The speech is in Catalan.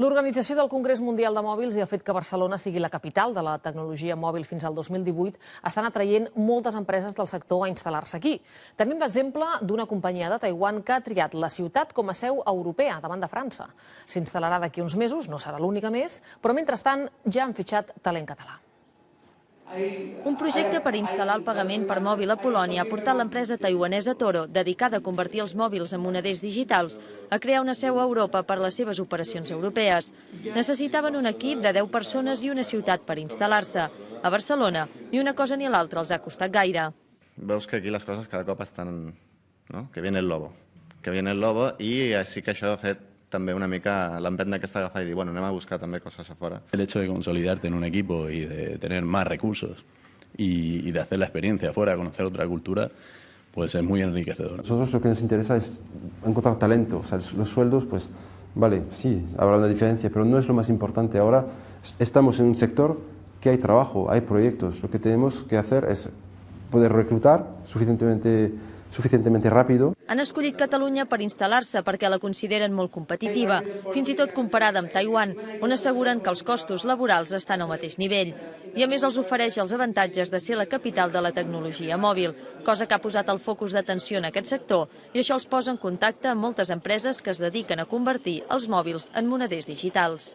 L'organització del Congrés Mundial de Mòbils i el fet que Barcelona sigui la capital de la tecnologia mòbil fins al 2018 estan atraient moltes empreses del sector a instal·lar-se aquí. Tenim l'exemple d'una companyia de Taiwan que ha triat la ciutat com a seu europea davant de França. S'instal·larà d'aquí uns mesos, no serà l'única més, però mentrestant ja han fitxat talent català. Un projecte per instal·lar el pagament per mòbil a Polònia ha portat l'empresa taiwanesa Toro, dedicada a convertir els mòbils en moneders digitals, a crear una seu a Europa per les seves operacions europees. Necessitaven un equip de 10 persones i una ciutat per instal·lar-se. A Barcelona, ni una cosa ni l'altra els ha costat gaire. Veus que aquí les coses cada cop estan... No? Que viene el lobo. Que viene el lobo i sí que això ha fet també una mica l'empenta aquesta agafar i dir, bueno, anem a buscar també coses a fora. El hecho de consolidarte en un equipo y de tener más recursos y, y de hacer la experiencia afuera, conocer otra cultura, pues es muy enriquecedor. Nosotros lo que nos interesa es encontrar talento, o sea, los sueldos, pues vale, sí, habrá una diferencia, pero no es lo más importante. Ahora estamos en un sector que hay trabajo, hay proyectos. Lo que tenemos que hacer es poder reclutar suficientemente suficientemente ràpid. Han escollit Catalunya per instal·lar-se perquè la consideren molt competitiva, fins i tot comparada amb Taiwan, on asseguren que els costos laborals estan al mateix nivell. I a més els ofereix els avantatges de ser la capital de la tecnologia mòbil, cosa que ha posat el focus d'atenció en aquest sector i això els posa en contacte amb moltes empreses que es dediquen a convertir els mòbils en moneders digitals.